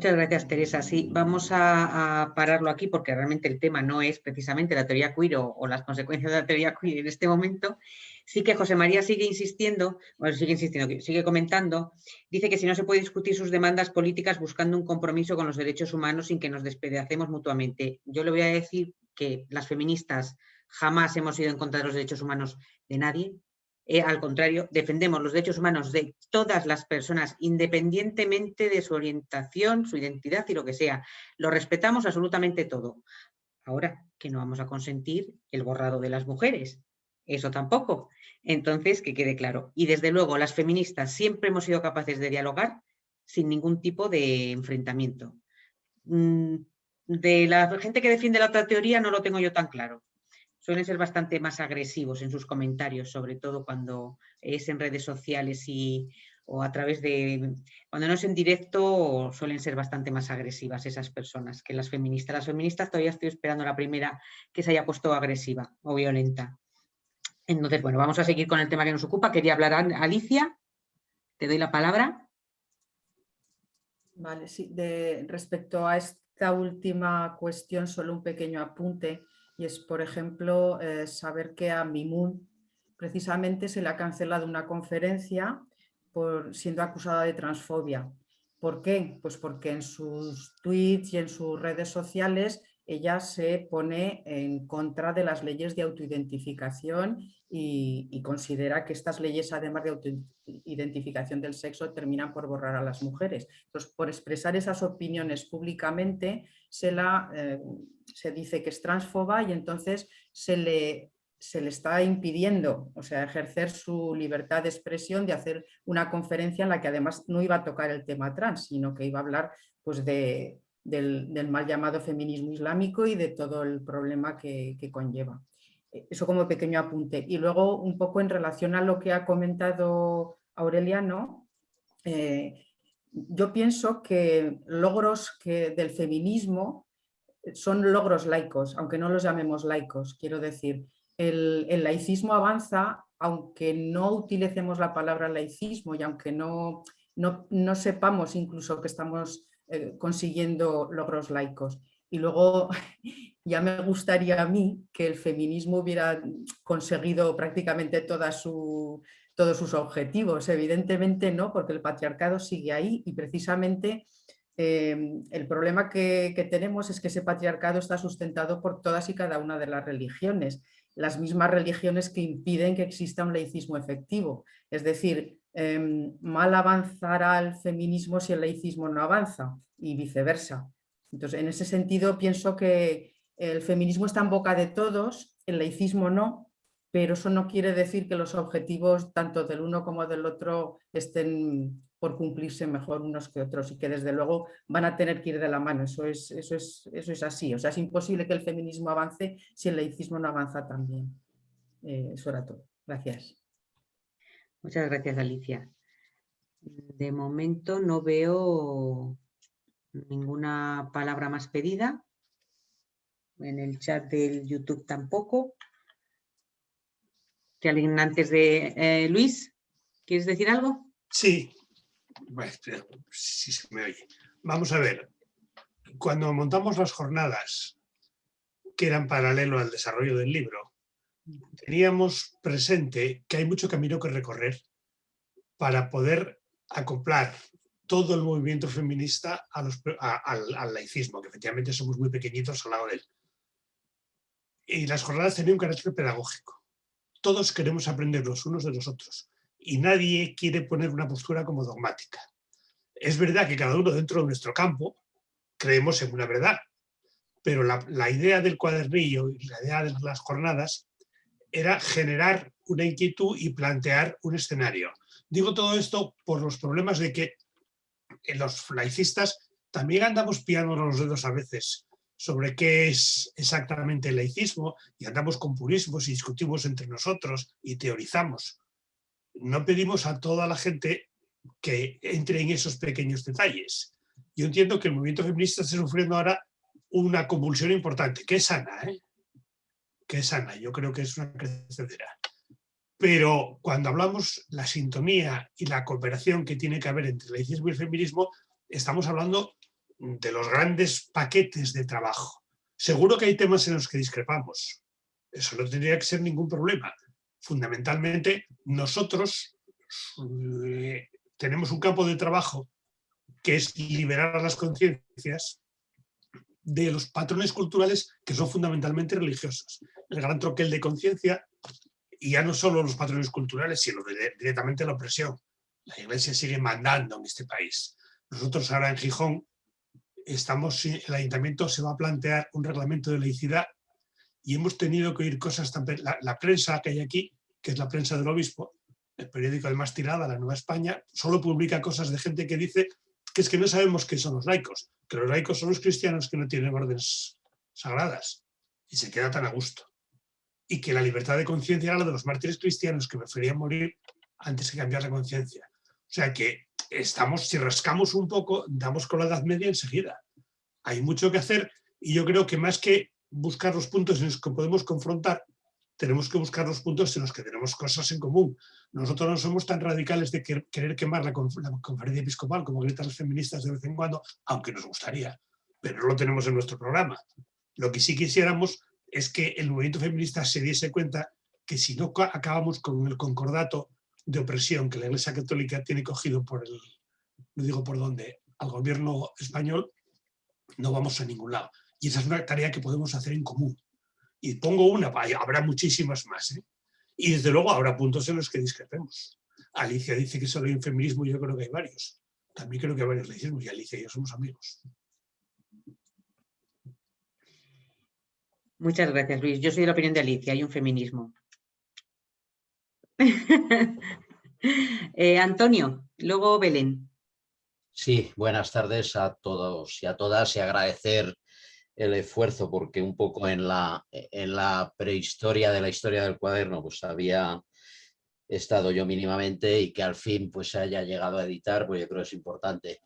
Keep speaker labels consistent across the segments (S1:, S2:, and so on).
S1: Muchas gracias, Teresa. Sí, vamos a, pararlo aquí porque realmente el tema no es precisamente la teoría queer o, las consecuencias de la teoría queer en este momento. Sí que José María sigue insistiendo, bueno, sigue insistiendo, sigue comentando, dice que si no se puede discutir sus demandas políticas buscando un compromiso con los derechos humanos sin que nos despedacemos mutuamente. Yo le voy a decir que las feministas jamás hemos ido en contra de los derechos humanos de nadie, eh, al contrario, defendemos los derechos humanos de todas las personas, independientemente de su orientación, su identidad y lo que sea. Lo respetamos absolutamente todo. Ahora, que no vamos a consentir el borrado de las mujeres. Eso tampoco. Entonces, que quede claro. Y desde luego, las feministas siempre hemos sido capaces de dialogar sin ningún tipo de enfrentamiento. Mm, de la gente que defiende la otra teoría no lo tengo yo tan claro suelen ser bastante más agresivos en sus comentarios, sobre todo cuando es en redes sociales y, o a través de... Cuando no es en directo suelen ser bastante más agresivas esas personas que las feministas. Las feministas todavía estoy esperando la primera que se haya puesto agresiva o violenta. Entonces, bueno, vamos a seguir con el tema que nos ocupa. Quería hablar Alicia. Te doy la palabra.
S2: Vale, sí. De, respecto a esta última cuestión, solo un pequeño apunte y es, por ejemplo, eh, saber que a Mimun precisamente se le ha cancelado una conferencia por siendo acusada de transfobia. ¿Por qué? Pues porque en sus tweets y en sus redes sociales ella se pone en contra de las leyes de autoidentificación y, considera que estas leyes, además de autoidentificación del sexo, terminan por borrar a las mujeres. Entonces, por expresar esas opiniones públicamente, se, la, eh, se dice que es transfoba y entonces se le, se le está impidiendo, o sea, ejercer su libertad de expresión de hacer una conferencia en la que además no iba a tocar el tema trans, sino que iba a hablar pues, de, del, mal llamado feminismo islámico y de todo el problema que, conlleva. Eh, eso como pequeño apunte. Y luego un poco en relación a lo que ha comentado Aureliano, eh, yo pienso que logros que del feminismo son logros laicos, aunque no los llamemos laicos. Quiero decir, el, el, laicismo avanza aunque no utilicemos la palabra laicismo y aunque no, no, no sepamos incluso que estamos eh, consiguiendo logros laicos. Y luego ya me gustaría a mí que el feminismo hubiera conseguido prácticamente todos sus objetivos. Evidentemente no, porque el patriarcado sigue ahí y precisamente eh, el problema que, que, tenemos es que ese patriarcado está sustentado por todas y cada una de las religiones, las mismas religiones que impiden que exista un laicismo efectivo. Es decir, Em, mal avanzará el feminismo si el laicismo no avanza y viceversa. Entonces, en ese sentido pienso que el feminismo está en boca de todos, el laicismo no, pero eso no quiere decir que los objetivos tanto del uno como del otro estén por cumplirse mejor unos que otros y que desde luego van a tener que ir de la mano, eso es, eso es, eso es así, o sea, es imposible que el feminismo avance si el laicismo no avanza también. Eh, eso era todo. Gracias.
S1: Muchas gracias, Alicia. De momento no veo ninguna palabra más pedida. En el chat del YouTube tampoco. ¿Que alguien antes de... Eh, Luis, ¿quieres decir algo?
S3: Sí. sí se me oye. Vamos a ver. Cuando montamos las jornadas que eran paralelo al desarrollo del libro, teníamos presente que hay mucho camino que recorrer para poder acoplar todo el movimiento feminista al, laicismo, que efectivamente somos muy pequeñitos al lado de él. Y las jornadas tenían un carácter pedagógico. Todos queremos aprender los unos de los otros y nadie quiere poner una postura como dogmática. Es verdad que cada uno dentro de nuestro campo creemos en una verdad, pero la, la idea del cuadernillo y la idea de las jornadas era generar una inquietud y plantear un escenario. Digo todo esto por los problemas de que los laicistas también andamos piando los dedos a veces sobre qué es exactamente el laicismo y andamos con purismos y discutimos entre nosotros y teorizamos. No pedimos a toda la gente que entre en esos pequeños detalles. Yo entiendo que el movimiento feminista está sufriendo ahora una convulsión importante, que es sana, ¿eh? Que es sana, yo creo que es una crecedera. Pero cuando hablamos la sintonía y la cooperación que tiene que haber entre el laicismo y el feminismo, estamos hablando de los grandes paquetes de trabajo. Seguro que hay temas en los que discrepamos. Eso no tendría que ser ningún problema. Fundamentalmente, nosotros eh, tenemos un campo de trabajo que es liberar las conciencias de los patrones culturales que son fundamentalmente religiosos. El gran troquel de conciencia, y ya no solo los patrones culturales, sino directamente la opresión. La iglesia sigue mandando en este país. Nosotros ahora en Gijón, estamos, el ayuntamiento se va a plantear un reglamento de laicidad y hemos tenido que oír cosas tan... La, prensa que hay aquí, que es la prensa del obispo, el periódico de más tirada, La Nueva España, solo publica cosas de gente que dice que es que no sabemos qué son los laicos, que los laicos son los cristianos que no tienen órdenes sagradas y se queda tan a gusto. Y que la libertad de conciencia era la de los mártires cristianos que preferían morir antes que cambiar la conciencia. O sea que estamos, si rascamos un poco, damos con la Edad Media enseguida. Hay mucho que hacer y yo creo que más que buscar los puntos en los que podemos confrontar, tenemos que buscar los puntos en los que tenemos cosas en común. Nosotros no somos tan radicales de querer quemar la, conferencia episcopal como gritan los feministas de vez en cuando, aunque nos gustaría, pero no lo tenemos en nuestro programa. Lo que sí quisiéramos es que el movimiento feminista se diese cuenta que si no acabamos con el concordato de opresión que la Iglesia Católica tiene cogido por el, no digo por dónde, al gobierno español, no vamos a ningún lado. Y esa es una tarea que podemos hacer en común. Y pongo una, habrá muchísimas más. ¿eh? Y desde luego habrá puntos en los que discrepemos. Alicia dice que solo hay un feminismo y yo creo que hay varios. También creo que hay varios laicismos y Alicia y yo somos amigos.
S1: Muchas gracias, Luis. Yo soy de la opinión de Alicia, hay un feminismo. Eh, Antonio, luego Belén.
S4: Sí, buenas tardes a todos y a todas y agradecer el esfuerzo porque un poco en la, en la prehistoria de la historia del cuaderno pues había estado yo mínimamente y que al fin pues haya llegado a editar, pues yo creo que es importante.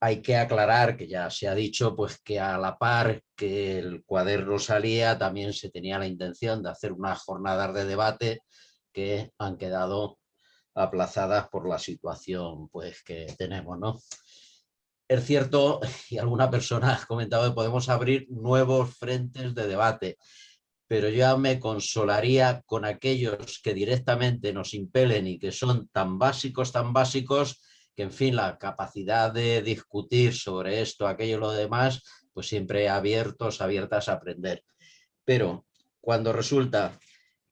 S4: Hay que aclarar, que ya se ha dicho, pues que a la par que el cuaderno salía también se tenía la intención de hacer unas jornadas de debate que han quedado aplazadas por la situación pues que tenemos, ¿no? Es cierto, y alguna persona ha comentado que podemos abrir nuevos frentes de debate, pero yo me consolaría con aquellos que directamente nos impelen y que son tan básicos, tan básicos, que en fin, la capacidad de discutir sobre esto, aquello y lo demás, pues siempre abiertos, abiertas a aprender. Pero cuando resulta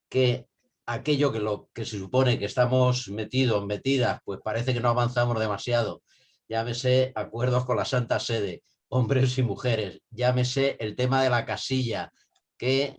S4: que aquello que, lo, que se supone que estamos metidos, metidas, pues parece que no avanzamos demasiado, llámese acuerdos con la Santa Sede, hombres y mujeres, llámese el tema de la casilla, que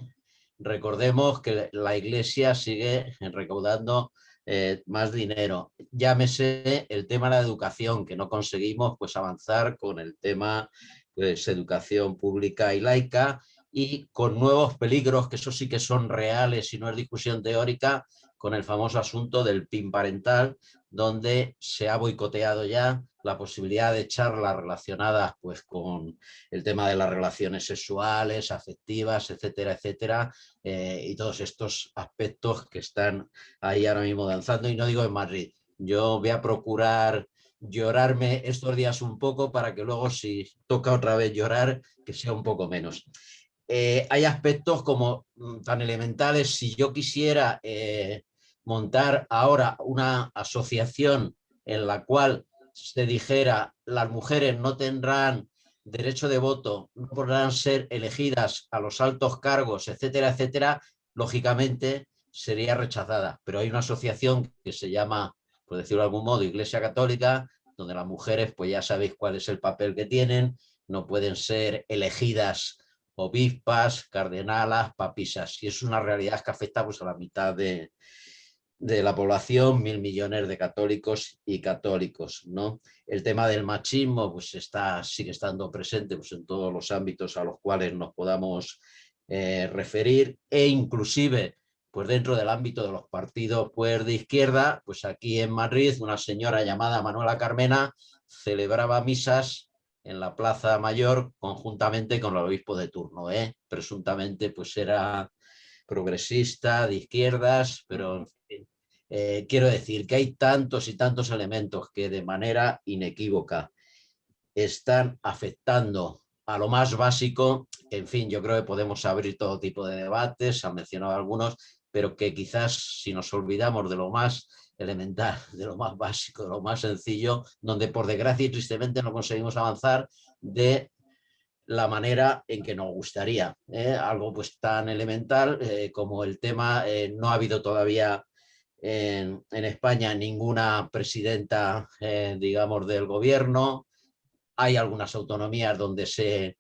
S4: recordemos que la Iglesia sigue recaudando eh, más dinero, llámese el tema de la educación, que no conseguimos pues avanzar con el tema de pues, educación pública y laica, y con nuevos peligros, que eso sí que son reales y no es discusión teórica, con el famoso asunto del PIN parental, donde se ha boicoteado ya la posibilidad de charlas relacionadas pues, con el tema de las relaciones sexuales, afectivas, etcétera, etcétera, eh, y todos estos aspectos que están ahí ahora mismo danzando, y no digo en Madrid. Yo voy a procurar llorarme estos días un poco para que luego si toca otra vez llorar, que sea un poco menos. Eh, hay aspectos como mm, tan elementales, si yo quisiera eh, montar ahora una asociación en la cual se dijera las mujeres no tendrán derecho de voto, no podrán ser elegidas a los altos cargos, etcétera, etcétera, lógicamente sería rechazada. Pero hay una asociación que se llama, por decirlo de algún modo, Iglesia Católica, donde las mujeres, pues ya sabéis cuál es el papel que tienen, no pueden ser elegidas obispas, cardenalas, papisas. Y es una realidad que afecta pues, a la mitad de, de la población, mil millones de católicos y católicos. ¿no? El tema del machismo pues está, sigue estando presente pues, en todos los ámbitos a los cuales nos podamos eh, referir e inclusive pues dentro del ámbito de los partidos pues, de izquierda, pues aquí en Madrid una señora llamada Manuela Carmena celebraba misas en la Plaza Mayor conjuntamente con el obispo de turno. ¿eh? Presuntamente pues era progresista, de izquierdas, pero eh, quiero decir que hay tantos y tantos elementos que de manera inequívoca están afectando a lo más básico, en fin, yo creo que podemos abrir todo tipo de debates, han mencionado algunos, pero que quizás si nos olvidamos de lo más elemental, de lo más básico, de lo más sencillo, donde por desgracia y tristemente no conseguimos avanzar de la manera en que nos gustaría. ¿eh? Algo pues tan elemental eh, como el tema, no ha habido todavía en, España ninguna presidenta, digamos, del gobierno. Hay algunas autonomías donde se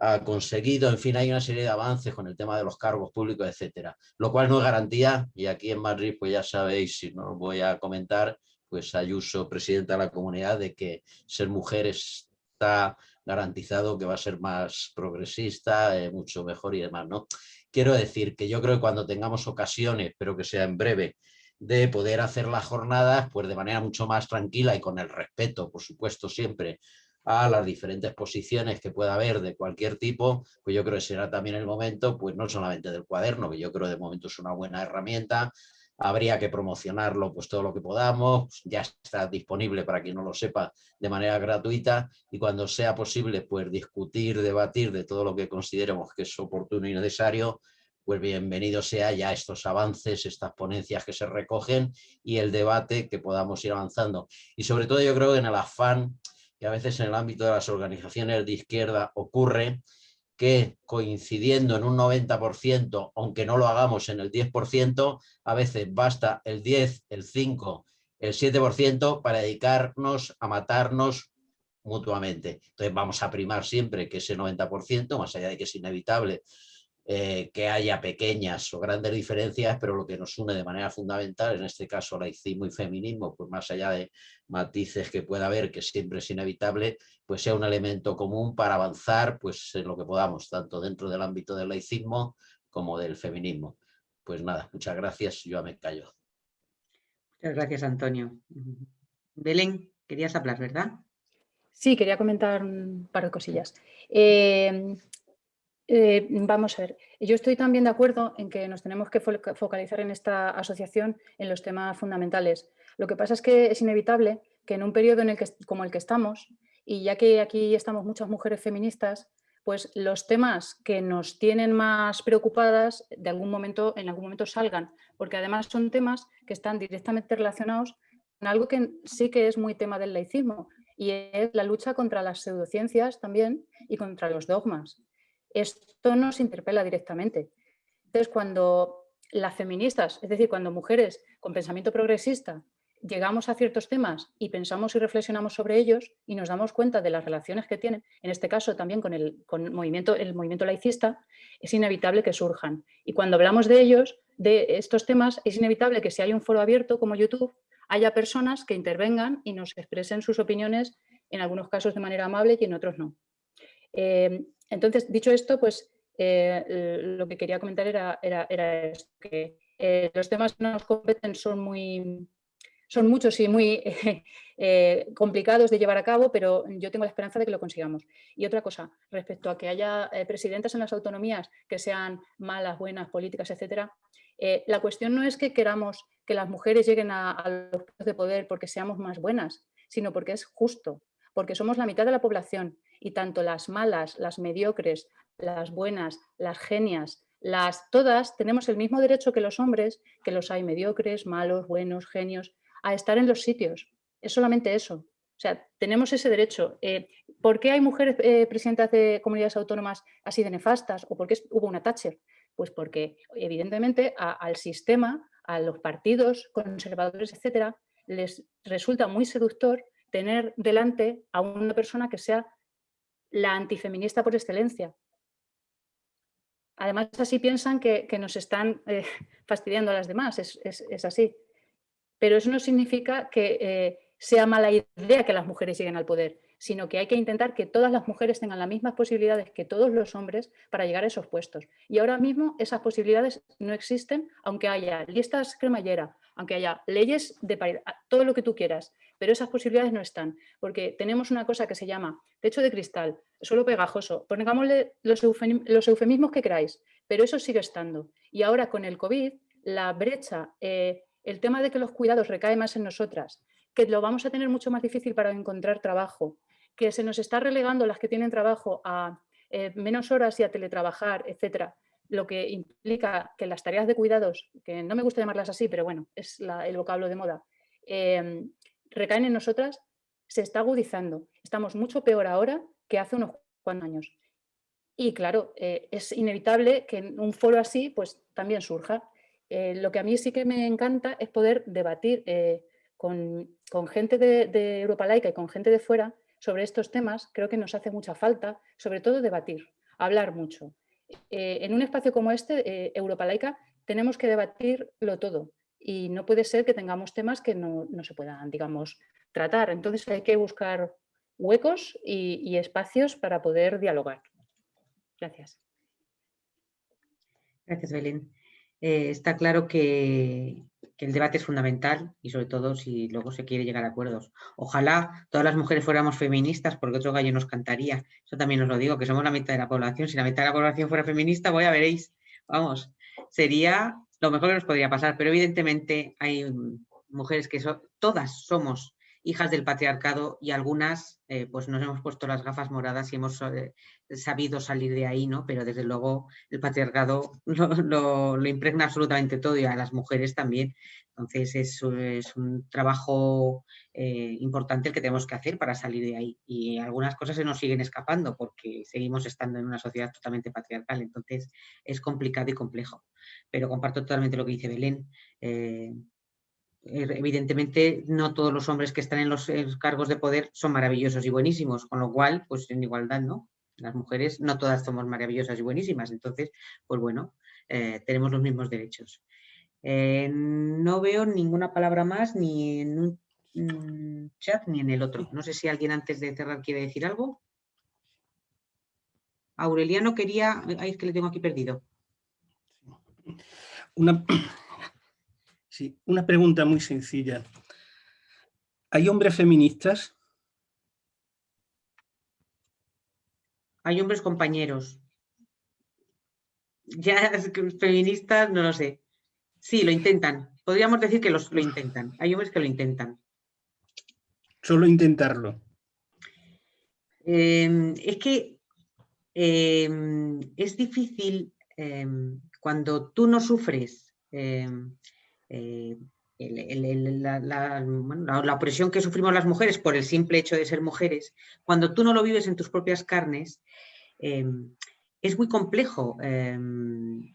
S4: ha conseguido, en fin, hay una serie de avances con el tema de los cargos públicos, etcétera. Lo cual no es garantía, y aquí en Madrid, pues ya sabéis, si no voy a comentar, pues Ayuso, presidenta de la comunidad, de que ser mujer está garantizado que va a ser más progresista, eh, mucho mejor y demás. ¿no? Quiero decir que yo creo que cuando tengamos ocasiones, pero que sea en breve, de poder hacer las jornadas pues de manera mucho más tranquila y con el respeto, por supuesto, siempre a las diferentes posiciones que pueda haber de cualquier tipo, pues yo creo que será también el momento, pues no solamente del cuaderno, que yo creo de momento es una buena herramienta, habría que promocionarlo pues todo lo que podamos, ya está disponible para quien no lo sepa de manera gratuita y cuando sea posible pues discutir, debatir de todo lo que consideremos que es oportuno y necesario, pues bienvenido sea ya estos avances, estas ponencias que se recogen y el debate que podamos ir avanzando. Y sobre todo yo creo que en el afán que a veces en el ámbito de las organizaciones de izquierda ocurre, que coincidiendo en un 90%, aunque no lo hagamos en el 10%, a veces basta el 10, el 5, el 7% para dedicarnos a matarnos mutuamente. Entonces vamos a primar siempre que ese 90%, más allá de que es inevitable eh, que haya pequeñas o grandes diferencias, pero lo que nos une de manera fundamental, en este caso laicismo y feminismo, pues más allá de matices que pueda haber, que siempre es inevitable, pues sea un elemento común para avanzar pues, en lo que podamos, tanto dentro del ámbito del laicismo como del feminismo. Pues nada, muchas gracias, yo me callo.
S1: Muchas gracias, Antonio. Belén, querías hablar, ¿verdad?
S5: Sí, quería comentar un par de cosillas. Eh, eh, vamos a ver, yo estoy también de acuerdo en que nos tenemos que focalizar en esta asociación en los temas fundamentales. Lo que pasa es que es inevitable que en un periodo en el que, como el que estamos, y ya que aquí estamos muchas mujeres feministas, pues los temas que nos tienen más preocupadas de algún momento, en algún momento salgan, porque además son temas que están directamente relacionados con algo que sí que es muy tema del laicismo, y es la lucha contra las pseudociencias también y contra los dogmas esto nos interpela directamente. Entonces, cuando las feministas, es decir, cuando mujeres con pensamiento progresista llegamos a ciertos temas y pensamos y reflexionamos sobre ellos y nos damos cuenta de las relaciones que tienen, en este caso también con el, movimiento, el movimiento laicista, es inevitable que surjan. Y cuando hablamos de ellos, de estos temas, es inevitable que si hay un foro abierto como YouTube, haya personas que intervengan y nos expresen sus opiniones, en algunos casos de manera amable y en otros no. Eh, entonces, dicho esto, pues eh, lo que quería comentar era, esto, que eh, los temas que nos competen son muy son muchos y muy eh, complicados de llevar a cabo, pero yo tengo la esperanza de que lo consigamos. Y otra cosa, respecto a que haya presidentes en las autonomías que sean malas, buenas, políticas, etcétera, la cuestión no es que queramos que las mujeres lleguen a, a los puestos de poder porque seamos más buenas, sino porque es justo, porque somos la mitad de la población y tanto las malas, las mediocres, las buenas, las genias, las todas tenemos el mismo derecho que los hombres, que los hay mediocres, malos, buenos, genios, a estar en los sitios. Es solamente eso. O sea, tenemos ese derecho. Eh, ¿Por qué hay mujeres eh, presidentas de comunidades autónomas así de nefastas? ¿O por qué hubo una Thatcher? Pues porque, evidentemente, al sistema, a los partidos conservadores, etcétera, les resulta muy seductor tener delante a una persona que sea la antifeminista por excelencia. Además, así piensan que, nos están eh, fastidiando a las demás, es, así. Pero eso no significa que eh, sea mala idea que las mujeres lleguen al poder, sino que hay que intentar que todas las mujeres tengan las mismas posibilidades que todos los hombres para llegar a esos puestos. Y ahora mismo esas posibilidades no existen, aunque haya listas cremallera, aunque haya leyes de paridad, todo lo que tú quieras, pero esas posibilidades no están, porque tenemos una cosa que se llama techo de cristal, suelo pegajoso, pongámosle los, eufemismos que queráis, pero eso sigue estando. Y ahora con el COVID, la brecha, eh, el tema de que los cuidados recaen más en nosotras, que lo vamos a tener mucho más difícil para encontrar trabajo, que se nos está relegando las que tienen trabajo a eh, menos horas y a teletrabajar, etcétera, lo que implica que las tareas de cuidados, que no me gusta llamarlas así, pero bueno, es el vocablo de moda, em, recaen en nosotras, se está agudizando. Estamos mucho peor ahora que hace unos cuantos años. Y claro, eh, es inevitable que en un foro así pues también surja. Eh, lo que a mí sí que me encanta es poder debatir eh, con, gente de, Europa Laica y con gente de fuera sobre estos temas. Creo que nos hace mucha falta, sobre todo debatir, hablar mucho. en un espacio como este, Europa Laica, tenemos que debatirlo todo y no puede ser que tengamos temas que no, no se puedan, digamos, tratar. Entonces hay que buscar huecos y, espacios para poder dialogar. Gracias.
S1: Gracias, Belén. Eh, está claro que, el debate es fundamental y sobre todo si luego se quiere llegar a acuerdos. Ojalá todas las mujeres fuéramos feministas porque otro gallo nos cantaría. Eso también os lo digo, que somos la mitad de la población. Si la mitad de la población fuera feminista, voy a veréis. Vamos, sería lo mejor que nos podría pasar, pero evidentemente hay mujeres que son, todas somos hijas del patriarcado y algunas eh, pues nos hemos puesto las gafas moradas y hemos eh, sabido salir de ahí, ¿no? Pero desde luego el patriarcado lo, impregna absolutamente todo y a las mujeres también. Entonces es, un trabajo eh, importante el que tenemos que hacer para salir de ahí. Y algunas cosas se nos siguen escapando porque seguimos estando en una sociedad totalmente patriarcal. Entonces es complicado y complejo. Pero comparto totalmente lo que dice Belén evidentemente no todos los hombres que están en los, cargos de poder son maravillosos y buenísimos, con lo cual, pues en igualdad, ¿no? Las mujeres no todas somos maravillosas y buenísimas, entonces, pues bueno, eh, tenemos los mismos derechos. Eh, no veo ninguna palabra más ni en un mm, chat ni en el otro. No sé si alguien antes de cerrar quiere decir algo. Aureliano quería... Ay, es que le tengo aquí perdido.
S6: Una, Sí, una pregunta muy sencilla. ¿Hay hombres feministas?
S1: Hay hombres compañeros. Ya feministas, no lo sé. Sí, lo intentan. Podríamos decir que los, lo intentan. Hay hombres que lo intentan.
S6: Solo intentarlo.
S1: Em, es que em, es difícil em, cuando tú no sufres eh, la, opresión que sufrimos las mujeres por el simple hecho de ser mujeres, cuando tú no lo vives en tus propias carnes, em, es muy complejo em,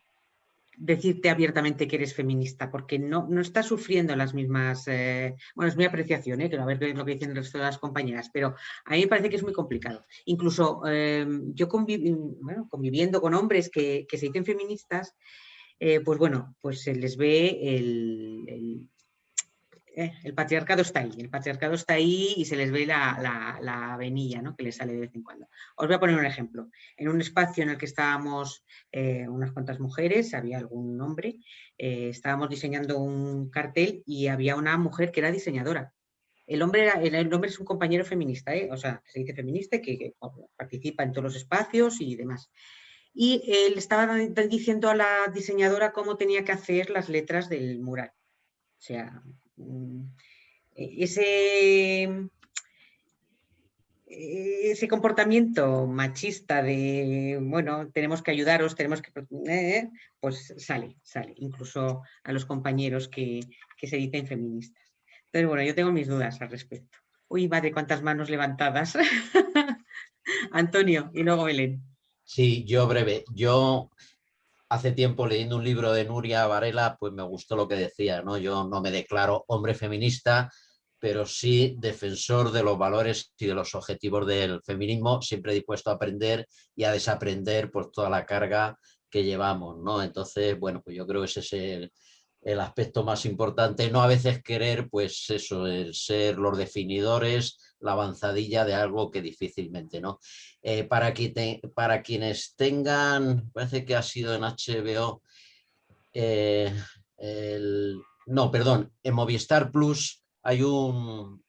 S1: decirte abiertamente que eres feminista, porque no, no estás sufriendo las mismas... Eh, bueno, es mi apreciación, ¿eh? que a ver lo que dicen el resto de las compañeras, pero a mí me parece que es muy complicado. Incluso em, yo conviviendo con hombres que se dicen feministas, eh, pues bueno, pues se les ve el, eh, el, patriarcado está ahí, el patriarcado está ahí y se les ve la, la, venilla ¿no? que les sale de vez en cuando. Os voy a poner un ejemplo. En un espacio en el que estábamos eh, unas cuantas mujeres, había algún hombre, estábamos diseñando un cartel y había una mujer que era diseñadora. El hombre, el, hombre es un compañero feminista, o sea, se dice feminista que participa en todos los espacios y demás y él estaba diciendo a la diseñadora cómo tenía que hacer las letras del mural. O sea, mm, ese, ese comportamiento machista de, bueno, tenemos que ayudaros, tenemos que... Eh, pues sale, sale, incluso a los compañeros que, que se dicen feministas. Entonces, bueno, yo tengo mis dudas al respecto. Uy, madre, cuántas manos levantadas. Antonio, y luego Belén.
S4: Sí, yo breve. Yo hace tiempo leyendo un libro de Nuria Varela, pues me gustó lo que decía, ¿no? Yo no me declaro hombre feminista, pero sí defensor de los valores y de los objetivos del feminismo, siempre dispuesto a aprender y a desaprender por toda la carga que llevamos, ¿no? Entonces, bueno, pues yo creo que ese es el, el aspecto más importante, no a veces querer, pues eso, el ser los definidores, la avanzadilla de algo que difícilmente, ¿no? Eh, para, para quienes tengan, parece que ha sido en HBO, eh, no, perdón, en Movistar Plus hay un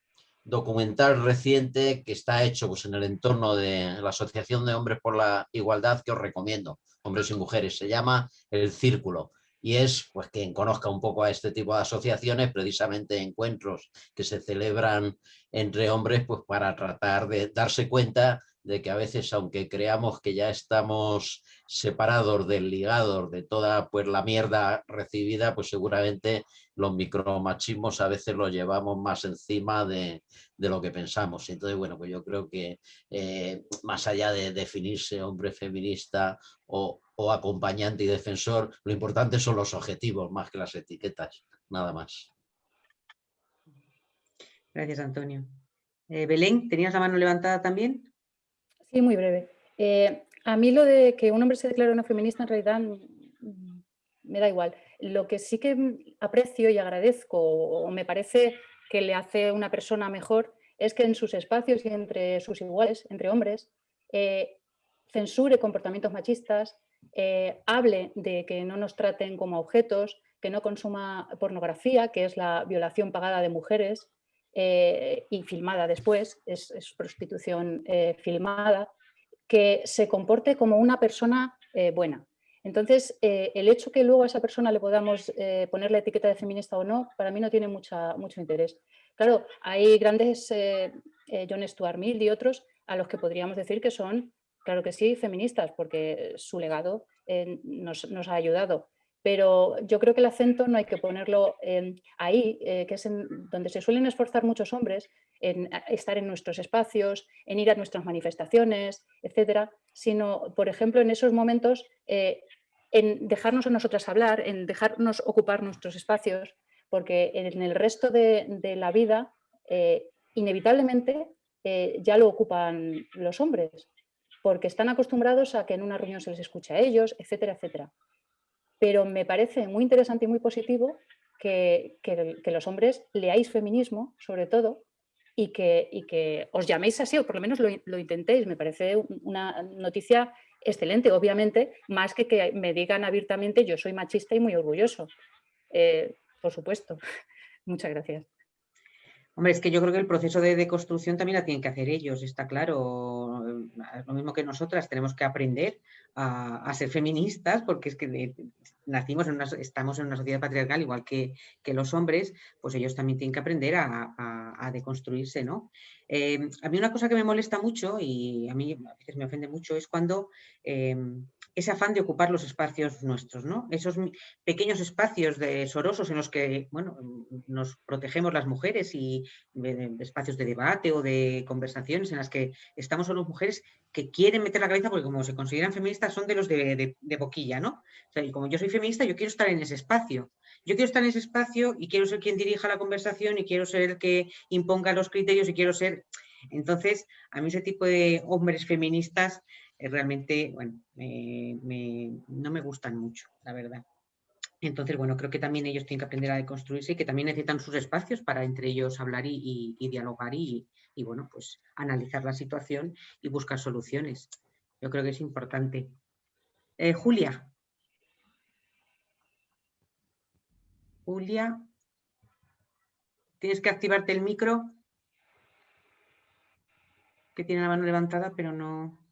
S4: documental reciente que está hecho pues, en el entorno de la Asociación de Hombres por la Igualdad que os recomiendo, hombres y mujeres, se llama El Círculo y es pues quien conozca un poco a este tipo de asociaciones, precisamente encuentros que se celebran entre hombres pues para tratar de darse cuenta de que a veces, aunque creamos que ya estamos separados, desligados de toda pues, la mierda recibida, pues seguramente los micromachismos a veces los llevamos más encima de, lo que pensamos. Entonces, bueno, pues yo creo que eh, más allá de definirse hombre feminista o, acompañante y defensor, lo importante son los objetivos más que las etiquetas, nada más.
S1: Gracias, Antonio. Eh, Belén, ¿tenías la mano levantada también?
S5: Sí, muy breve. Eh, a mí lo de que un hombre se declare una feminista en realidad mm, me da igual. Lo que sí que aprecio y agradezco o me parece que le hace una persona mejor es que en sus espacios y entre sus iguales, entre hombres, eh, censure comportamientos machistas, eh, hable de que no nos traten como objetos, que no consuma pornografía, que es la violación pagada de mujeres, eh, y filmada después, es, prostitución eh, filmada, que se comporte como una persona eh, buena. Entonces, el hecho que luego a esa persona le podamos poner la etiqueta de feminista o no, para mí no tiene mucha, mucho interés. Claro, hay grandes, John Stuart Mill y otros, a los que podríamos decir que son, claro que sí, feministas, porque su legado nos, nos ha ayudado pero yo creo que el acento no hay que ponerlo ahí, eh, que es donde se suelen esforzar muchos hombres en estar en nuestros espacios, en ir a nuestras manifestaciones, etcétera, sino, por ejemplo, en esos momentos, eh, en dejarnos a nosotras hablar, en dejarnos ocupar nuestros espacios, porque en el resto de, la vida, eh, inevitablemente, ya lo ocupan los hombres, porque están acostumbrados a que en una reunión se les escuche a ellos, etcétera, etcétera pero me parece muy interesante y muy positivo que, los hombres leáis feminismo, sobre todo, y que, que os llaméis así, o por lo menos lo, intentéis. Me parece una noticia excelente, obviamente, más que que me digan abiertamente yo soy machista y muy orgulloso. Eh, por supuesto. Muchas gracias.
S1: Hombre, es que yo creo que el proceso de deconstrucción también la tienen que hacer ellos, está claro. Lo mismo que nosotras, tenemos que aprender a, ser feministas, porque es que nacimos en una, estamos en una sociedad patriarcal, igual que, los hombres, pues ellos también tienen que aprender a, deconstruirse, ¿no? Eh, a mí una cosa que me molesta mucho, y a mí a veces me ofende mucho, es cuando eh, ese afán de ocupar los espacios nuestros, ¿no? Esos pequeños espacios de sorosos en los que, bueno, nos protegemos las mujeres y espacios de debate o de conversaciones en las que estamos solo mujeres que quieren meter la cabeza porque como se consideran feministas son de los de, boquilla, ¿no? O sea, y como yo soy feminista, yo quiero estar en ese espacio. Yo quiero estar en ese espacio y quiero ser quien dirija la conversación y quiero ser el que imponga los criterios y quiero ser... Entonces, a mí ese tipo de hombres feministas realmente, bueno, no me gustan mucho, la verdad. Entonces, bueno, creo que también ellos tienen que aprender a deconstruirse y que también necesitan sus espacios para entre ellos hablar y, dialogar y, bueno, pues analizar la situación y buscar soluciones. Yo creo que es importante. Eh, Julia. Julia. Tienes que activarte el micro. Que tiene la mano levantada, pero no...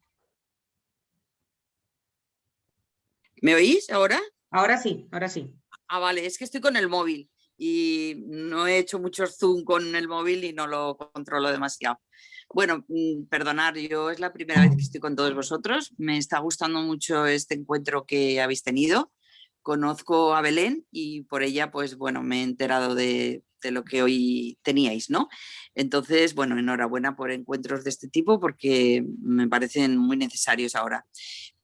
S7: ¿Me oís ahora?
S1: Ahora sí, ahora sí.
S7: Ah, vale, es que estoy con el móvil y no he hecho mucho zoom con el móvil y no lo controlo demasiado. Bueno, mm, perdonar, yo es la primera vez que estoy con todos vosotros. Me está gustando mucho este encuentro que habéis tenido. Conozco a Belén y por ella, pues bueno, me he enterado de, de lo que hoy teníais, ¿no? Entonces, bueno, enhorabuena por encuentros de este tipo porque me parecen muy necesarios ahora.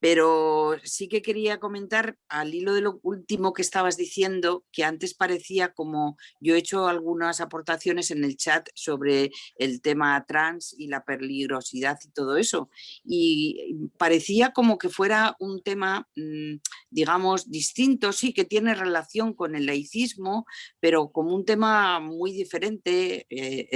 S7: Pero sí que quería comentar al hilo de lo último que estabas diciendo, que antes parecía como yo he hecho algunas aportaciones en el chat sobre el tema trans y la peligrosidad y todo eso. Y parecía como que fuera un tema, mm, digamos, distinto, sí, que tiene relación con el laicismo, pero como un tema muy diferente, eh,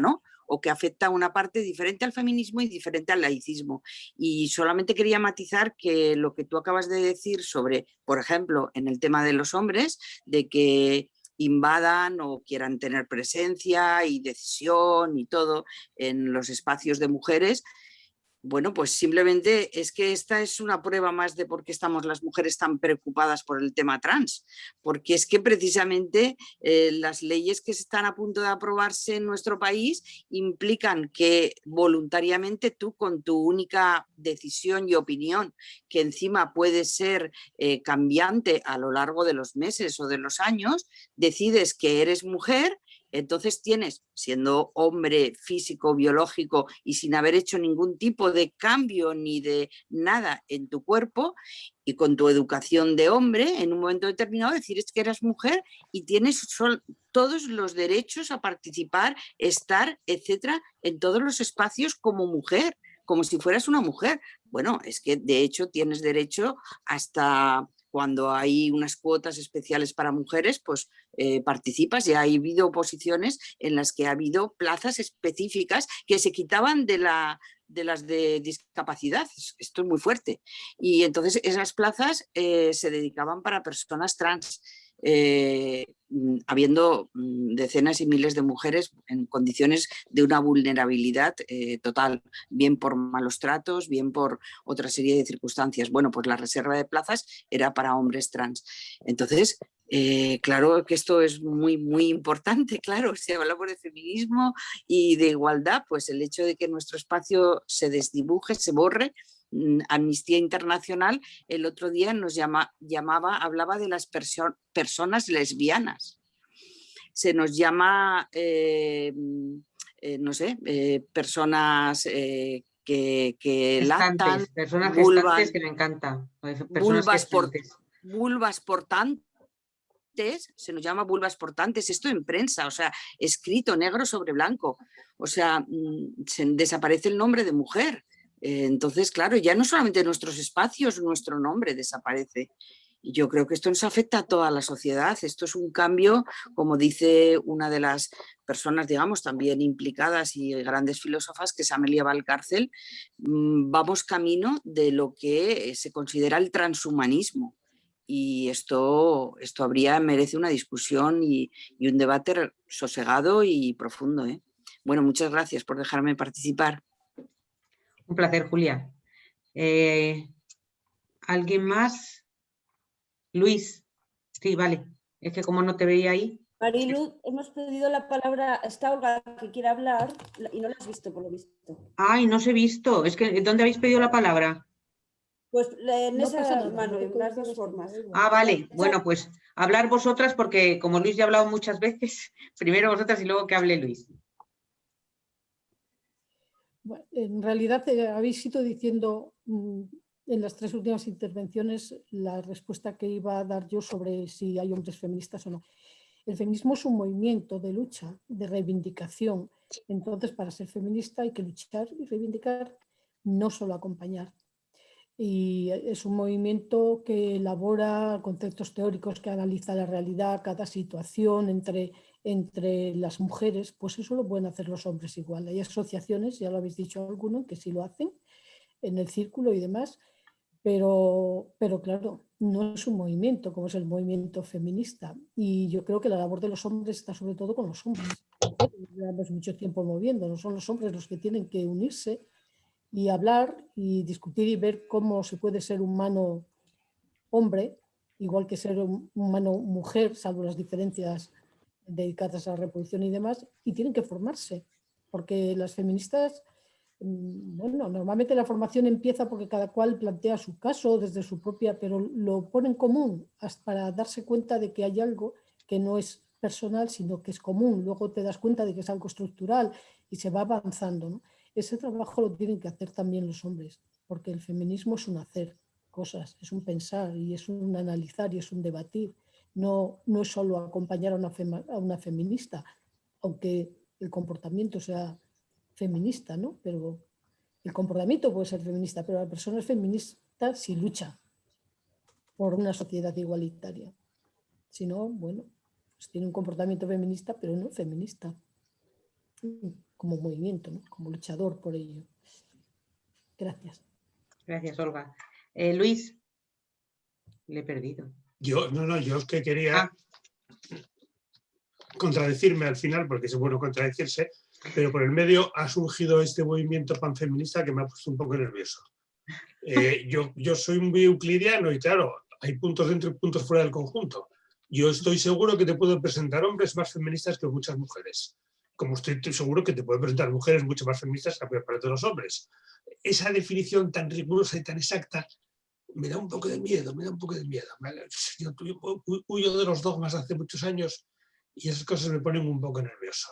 S7: ¿no? o que afecta a una parte diferente al feminismo y diferente al laicismo. Y solamente quería matizar que lo que tú acabas de decir sobre, por ejemplo, en el tema de los hombres, de que invadan o quieran tener presencia y decisión y todo en los espacios de mujeres, bueno, pues simplemente es que esta es una prueba más de por qué estamos las mujeres tan preocupadas por el tema trans, porque es que precisamente eh, las leyes que están a punto de aprobarse en nuestro país implican que voluntariamente tú con tu única decisión y opinión, que encima puede ser eh, cambiante a lo largo de los meses o de los años, decides que eres mujer entonces tienes, siendo hombre físico, biológico y sin haber hecho ningún tipo de cambio ni de nada en tu cuerpo y con tu educación de hombre, en un momento determinado decir es que eras mujer y tienes todos los derechos a participar, estar, etcétera, en todos los espacios como mujer, como si fueras una mujer. Bueno, es que de hecho tienes derecho hasta cuando hay unas cuotas especiales para mujeres, pues eh, participas y ha habido oposiciones en las que ha habido plazas específicas que se quitaban de, la, de las de discapacidad. Esto es muy fuerte. Y entonces esas plazas eh, se dedicaban para personas trans. Eh, habiendo mm, decenas y miles de mujeres en condiciones de una vulnerabilidad eh, total, bien por malos tratos, bien por otra serie de circunstancias. Bueno, pues la reserva de plazas era para hombres trans. Entonces, eh, claro que esto es muy, muy importante, claro, se habla por el feminismo y de igualdad, pues el hecho de que nuestro espacio se desdibuje, se borre, Mm, Amnistía Internacional el otro día nos llama, llamaba, hablaba de las personas lesbianas. Se nos llama, eh, mm, eh, no sé, eh, personas que, que
S1: personas vulvas, que me encanta.
S7: Vulvas, por, vulvas portantes, se nos llama vulvas portantes, esto en prensa, o sea, escrito negro sobre blanco, o sea, mm, se desaparece el nombre de mujer, entonces, claro, ya no solamente nuestros espacios, nuestro nombre desaparece. Y yo creo que esto nos afecta a toda la sociedad. Esto es un cambio, como dice una de las personas, digamos, también implicadas y grandes filósofas, que es Amelia Valcárcel, mm, vamos camino de lo que se considera el transhumanismo. Y esto, esto habría, merece una discusión y, un debate sosegado y profundo. ¿eh? Bueno, muchas gracias por dejarme participar.
S1: Un placer, Julia. Eh, ¿Alguien más? Luis. Sí, vale. Es que como no te veía ahí.
S8: Marilu, hemos pedido la palabra, está Olga que quiere hablar y no la has visto por lo visto.
S1: Ay, no se he visto. Es que, ¿dónde habéis pedido la palabra?
S8: Pues en esa mano, en las dos formas.
S1: Ah, vale. Bueno, pues hablar vosotras porque como Luis ya ha hablado muchas veces, primero vosotras y luego que hable Luis
S9: en realidad eh, habéis ido diciendo mm, en las tres últimas intervenciones la respuesta que iba a dar yo sobre si hay hombres feministas o no. El feminismo es un movimiento de lucha, de reivindicación. Entonces, para ser feminista hay que luchar y reivindicar, no solo acompañar. Y es un movimiento que elabora conceptos teóricos, que analiza la realidad, cada situación entre entre las mujeres, pues eso lo pueden hacer los hombres igual. Hay asociaciones, ya lo habéis dicho alguno, que sí lo hacen en el círculo y demás, pero, pero claro, no es un movimiento como es el movimiento feminista. Y yo creo que la labor de los hombres está sobre todo con los hombres. Llevamos mucho tiempo moviéndonos, son los hombres los que tienen que unirse y hablar y discutir y ver cómo se puede ser humano hombre, igual que ser humano mujer, salvo las diferencias dedicadas a la reproducción y demás, y tienen que formarse, porque las feministas, mm, bueno, normalmente la formación empieza porque cada cual plantea su caso desde su propia, pero lo pone en común para darse cuenta de que hay algo que no es personal, sino que es común. Luego te das cuenta de que es algo estructural y se va avanzando. Ese trabajo lo tienen que hacer también los hombres, porque el feminismo es un hacer cosas, es un pensar y es un analizar y es un debatir no, no es solo acompañar a una, a una feminista, aunque el comportamiento sea feminista, ¿no? Pero el comportamiento puede ser feminista, pero la persona es feminista si lucha por una sociedad igualitaria. Si no, bueno, pues tiene un comportamiento feminista, pero no feminista, como movimiento, ¿no? como luchador por ello. Gracias.
S1: Gracias, Olga. Eh, Luis, le he perdido.
S3: Yo, no, no, yo es que quería ah. contradecirme al final, porque es bueno contradecirse, pero por el medio ha surgido este movimiento panfeminista que me ha puesto un poco nervioso. Eh, yo, yo soy muy euclidiano y claro, hay puntos dentro y puntos fuera del conjunto. Yo estoy seguro que te puedo presentar hombres más feministas que muchas mujeres, como estoy seguro que te puedo presentar mujeres mucho más feministas que la mayor parte de los hombres. Esa definición tan rigurosa y tan exacta me da un poco de miedo, me da un poco de miedo. Yo huyo de los dogmas hace muchos años y esas cosas me ponen un poco nervioso.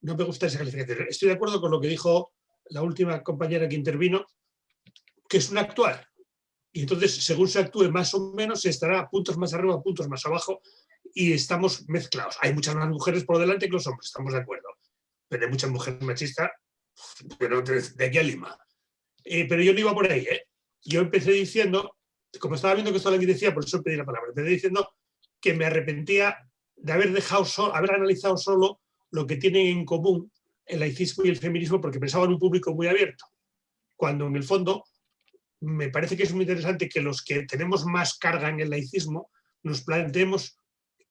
S3: No me gusta esa calificación. Estoy de acuerdo con lo que dijo la última compañera que intervino, que es un actuar. Y entonces, según se actúe más o menos, se estará puntos más arriba, puntos más abajo, y estamos mezclados. Hay muchas más mujeres por delante que los hombres, estamos de acuerdo. Pero hay muchas mujeres machistas, pero de, aquí a Lima. Eh, pero yo no iba por ahí, ¿eh? Yo empecé diciendo, como estaba viendo que esto que decía, por eso pedí la palabra, empecé diciendo que me arrepentía de haber dejado solo, haber analizado solo lo que tienen en común el laicismo y el feminismo porque pensaba en un público muy abierto. Cuando en el fondo me parece que es muy interesante que los que tenemos más carga en el laicismo nos planteemos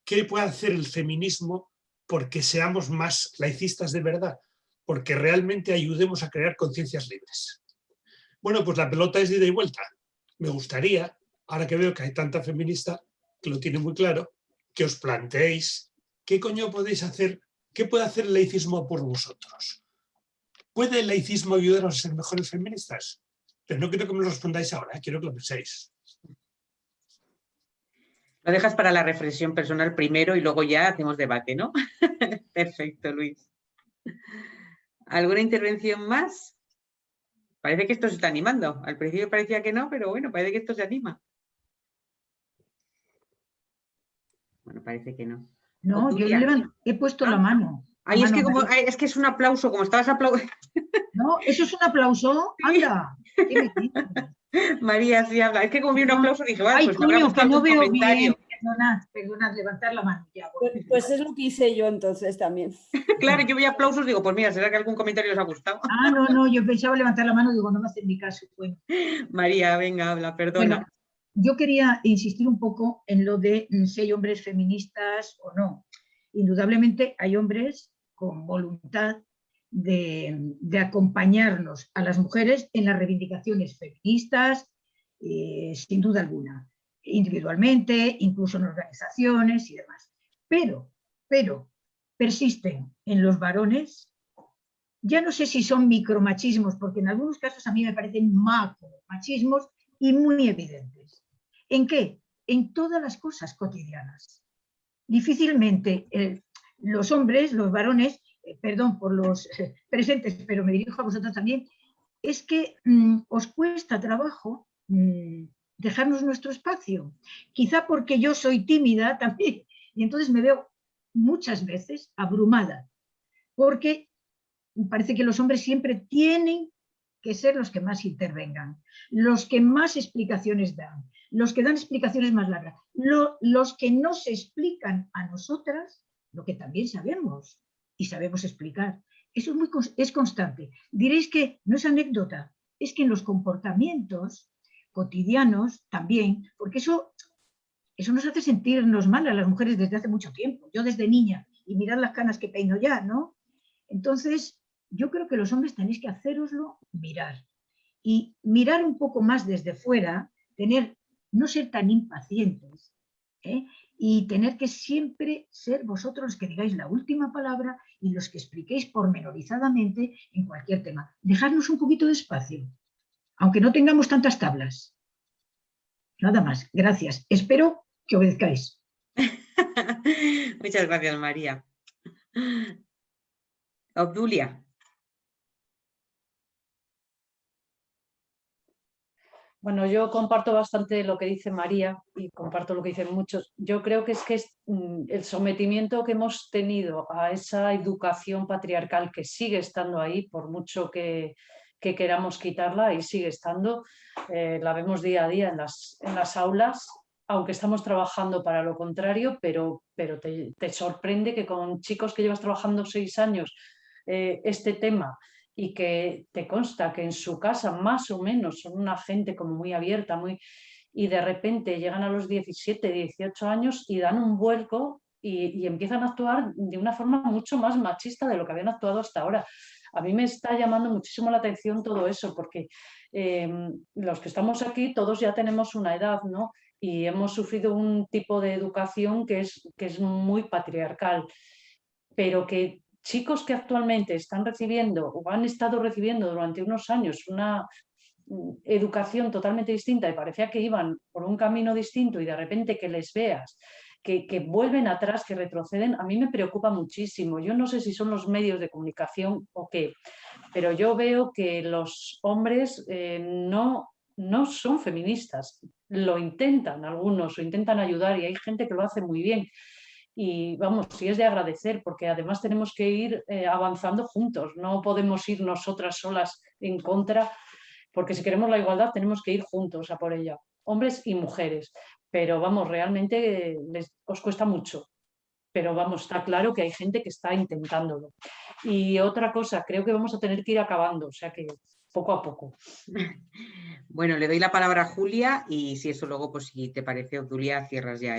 S3: qué puede hacer el feminismo porque seamos más laicistas de verdad, porque realmente ayudemos a crear conciencias libres. Bueno, pues la pelota es de ida y vuelta. Me gustaría, ahora que veo que hay tanta feminista que lo tiene muy claro, que os planteéis qué coño podéis hacer, qué puede hacer el laicismo por vosotros. ¿Puede el laicismo ayudaros a ser mejores feministas? Pero no quiero que me lo respondáis ahora, ¿eh? quiero que lo penséis.
S1: Lo dejas para la reflexión personal primero y luego ya hacemos debate, ¿no? Perfecto, Luis. ¿Alguna intervención más? Parece que esto se está animando. Al principio parecía que no, pero bueno, parece que esto se anima. Bueno, parece que no.
S10: No, yo he puesto la ah. mano.
S1: Ay, es, que como, es que es un aplauso, como estabas aplaudiendo.
S10: No, eso es un aplauso. Anda.
S1: María, sí habla. Es que como vi un aplauso dije,
S10: vale, pues coño, que no veo bien. Perdona, perdona, levantar la mano. Ya,
S8: pues, pues, es lo que hice yo entonces también.
S1: claro, yo vi aplausos, digo, pues mira, ¿será que algún comentario les ha gustado?
S10: ah, no, no, yo pensaba levantar la mano, digo, no me hacen mi caso. Bueno.
S1: María, venga, habla, perdona.
S10: yo quería insistir un poco en lo de mm, si hay hombres feministas o no. Indudablemente hay hombres con voluntad de, acompañarnos a las mujeres en las reivindicaciones feministas, eh, sin duda alguna, individualmente, incluso en organizaciones y demás. Pero, pero, persisten en los varones, ya no sé si son micromachismos, porque en algunos casos a mí me parecen macromachismos y muy evidentes. ¿En qué? En todas las cosas cotidianas. Difícilmente eh, los hombres, los varones, eh, perdón por los eh, presentes, pero me dirijo a vosotros también, es que mm, os cuesta trabajo mm, dejarnos nuestro espacio. Quizá porque yo soy tímida también, y entonces me veo muchas veces abrumada, porque parece que los hombres siempre tienen que ser los que más intervengan, los que más explicaciones dan, los que dan explicaciones más largas, los que no se explican a nosotras lo que también sabemos y sabemos explicar. Eso es, muy, es constante. Diréis que no es anécdota, es que en los comportamientos cotidianos también, porque eso, eso nos hace sentirnos mal a las mujeres desde hace mucho tiempo. Yo desde niña, y mirad las canas que peino ya, ¿no? Entonces, yo creo que los hombres tenéis que haceroslo mirar. Y mirar un poco más desde fuera, tener, no ser tan impacientes, ¿eh? y tener que siempre ser vosotros los que digáis la última palabra y los que expliquéis pormenorizadamente en cualquier tema. Dejadnos un poquito de espacio, aunque no tengamos tantas tablas. Nada más, gracias. Espero que obedezcáis.
S1: Muchas gracias, María. Obdulia.
S11: Bueno, yo comparto bastante lo que dice María y comparto lo que dicen muchos. Yo creo que es que mm, el sometimiento que hemos tenido a esa educación patriarcal que sigue estando ahí, por mucho que, queramos quitarla, y sigue estando, eh, la vemos día a día en las, en las aulas, aunque estamos trabajando para lo contrario, pero, pero te, sorprende que con chicos que llevas trabajando seis años eh, este tema y que te consta que en su casa más o menos son una gente como muy abierta, muy y de repente llegan a los 17, 18 años y dan un vuelco y, empiezan a actuar de una forma mucho más machista de lo que habían actuado hasta ahora. A mí me está llamando muchísimo la atención todo eso, porque em, los que estamos aquí todos ya tenemos una edad, ¿no? Y hemos sufrido un tipo de educación que es, que es muy patriarcal, pero que chicos que actualmente están recibiendo o han estado recibiendo durante unos años una mm, educación totalmente distinta y parecía que iban por un camino distinto y de repente que les veas que, vuelven atrás, que retroceden, a mí me preocupa muchísimo. Yo no sé si son los medios de comunicación o qué, pero yo veo que los hombres eh, no, no son feministas. Lo intentan algunos, o intentan ayudar y hay gente que lo hace muy bien. Y vamos, sí es de agradecer, porque además tenemos que ir eh, avanzando juntos, no podemos ir nosotras solas en contra, porque si queremos la igualdad tenemos que ir juntos a por ella, hombres y mujeres pero vamos, realmente les, os cuesta mucho. Pero vamos, está claro que hay gente que está intentándolo. Y otra cosa, creo que vamos a tener que ir acabando, o sea que poco a poco.
S1: Bueno, le doy la palabra a Julia y si eso luego, pues si te parece, Julia, cierras ya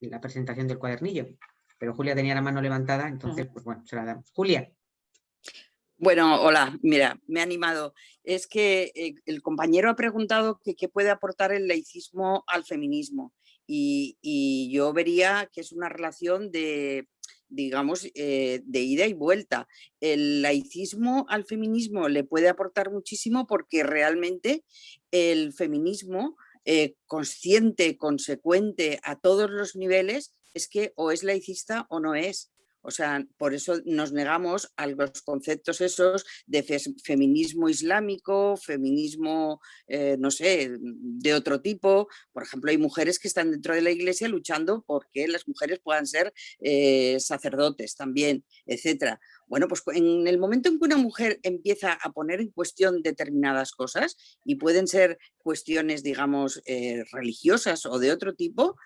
S1: la presentación del cuadernillo. Pero Julia tenía la mano levantada, entonces, pues bueno, se la damos. Julia.
S7: Bueno, hola, mira, me ha animado. Es que eh, el compañero ha preguntado qué puede aportar el laicismo al feminismo y, yo vería que es una relación de, digamos, eh, de ida y vuelta. El laicismo al feminismo le puede aportar muchísimo porque realmente el feminismo eh, consciente, consecuente a todos los niveles, es que o es laicista o no es. O sea, por eso nos negamos a los conceptos esos de feminismo islámico, feminismo, eh, no sé, de otro tipo. Por ejemplo, hay mujeres que están dentro de la iglesia luchando porque las mujeres puedan ser eh, sacerdotes también, etcétera. Bueno, pues en el momento en que una mujer empieza a poner en cuestión determinadas cosas, y pueden ser cuestiones, digamos, eh, religiosas o de otro tipo,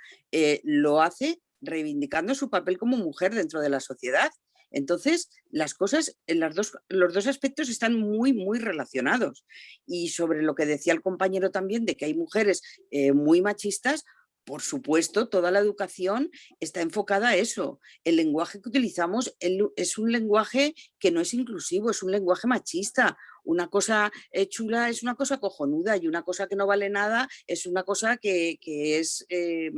S7: lo hace reivindicando su papel como mujer dentro de la sociedad. Entonces, las cosas, las los dos aspectos están muy, muy relacionados. Y sobre lo que decía el compañero también de que hay mujeres eh, muy machistas, por supuesto, toda la educación está enfocada a eso. El lenguaje que utilizamos es un lenguaje que no es inclusivo, es un lenguaje machista. Una cosa eh, chula es una cosa cojonuda y una cosa que no vale nada es una cosa que, es eh,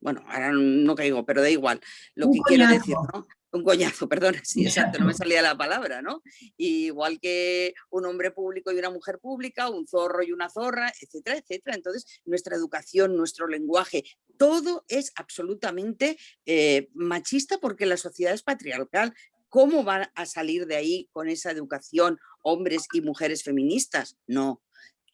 S7: bueno, ahora no caigo, pero da igual lo que quiero decir, ¿no? Un coñazo, perdón, sí, exacto, no me salía la palabra, ¿no? igual que un hombre público y una mujer pública, un zorro y una zorra, etcétera, etcétera. Entonces, nuestra educación, nuestro lenguaje, todo es absolutamente eh, machista porque la sociedad es patriarcal. ¿Cómo van a salir de ahí con esa educación hombres y mujeres feministas? No,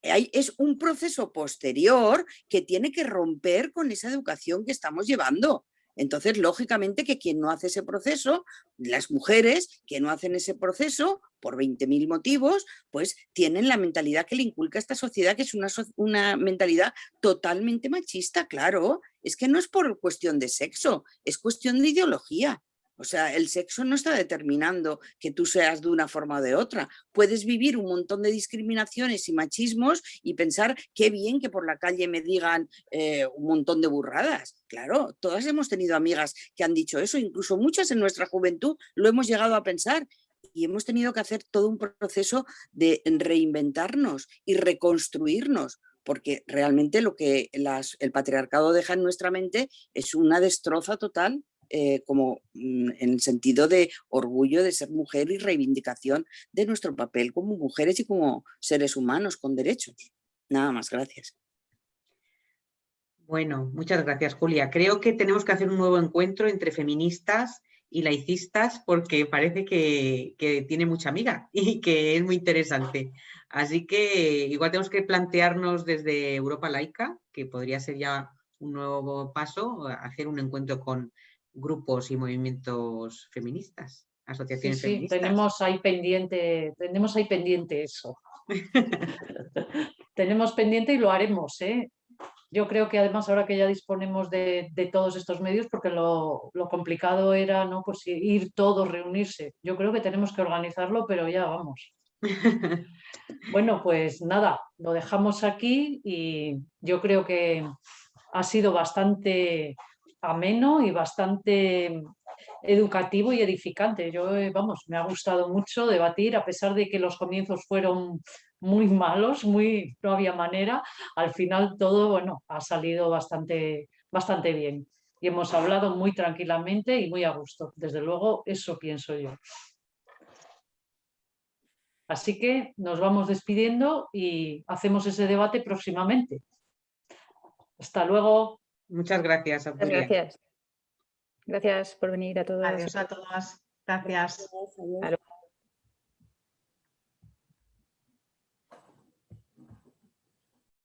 S7: es un proceso posterior que tiene que romper con esa educación que estamos llevando. Entonces, lógicamente que quien no hace ese proceso, las mujeres que no hacen ese proceso, por 20.000 motivos, pues tienen la mentalidad que le inculca esta sociedad, que es una, una mentalidad totalmente machista, claro. Es que no es por cuestión de sexo, es cuestión de ideología. O sea, el sexo no está determinando que tú seas de una forma o de otra. Puedes vivir un montón de discriminaciones y machismos y pensar qué bien que por la calle me digan eh, un montón de burradas. Claro, todas hemos tenido amigas que han dicho eso, incluso muchas en nuestra juventud lo hemos llegado a pensar y hemos tenido que hacer todo un proceso de reinventarnos y reconstruirnos porque realmente lo que el patriarcado deja en nuestra mente es una destroza total eh, como mm, en el sentido de orgullo de ser mujer y reivindicación de nuestro papel como mujeres y como seres humanos con derechos. Nada más, gracias.
S1: Bueno, muchas gracias Julia. Creo que tenemos que hacer un nuevo encuentro entre feministas y laicistas porque parece que, que, tiene mucha amiga y que es muy interesante. Así que igual tenemos que plantearnos desde Europa Laica, que podría ser ya un nuevo paso, hacer un encuentro con grupos y movimientos feministas, asociaciones
S11: sí, sí, Tenemos ahí pendiente, tenemos ahí pendiente eso. tenemos pendiente y lo haremos, ¿eh? Yo creo que además ahora que ya disponemos de, todos estos medios, porque lo, complicado era ¿no? pues ir todos, reunirse. Yo creo que tenemos que organizarlo, pero ya vamos. bueno, pues nada, lo dejamos aquí y yo creo que ha sido bastante ameno y bastante educativo y edificante. Yo, eh, vamos, me ha gustado mucho debatir, a pesar de que los comienzos fueron muy malos, muy, no había manera, al final todo, bueno, ha salido bastante, bastante bien. Y hemos hablado muy tranquilamente y muy a gusto. Desde luego, eso pienso yo. Así que nos vamos despidiendo y hacemos ese debate próximamente. Hasta luego.
S1: Muchas gracias.
S5: Muchas gracias. Gracias por venir a todos.
S12: Adiós a todas. Gracias.
S5: Adiós.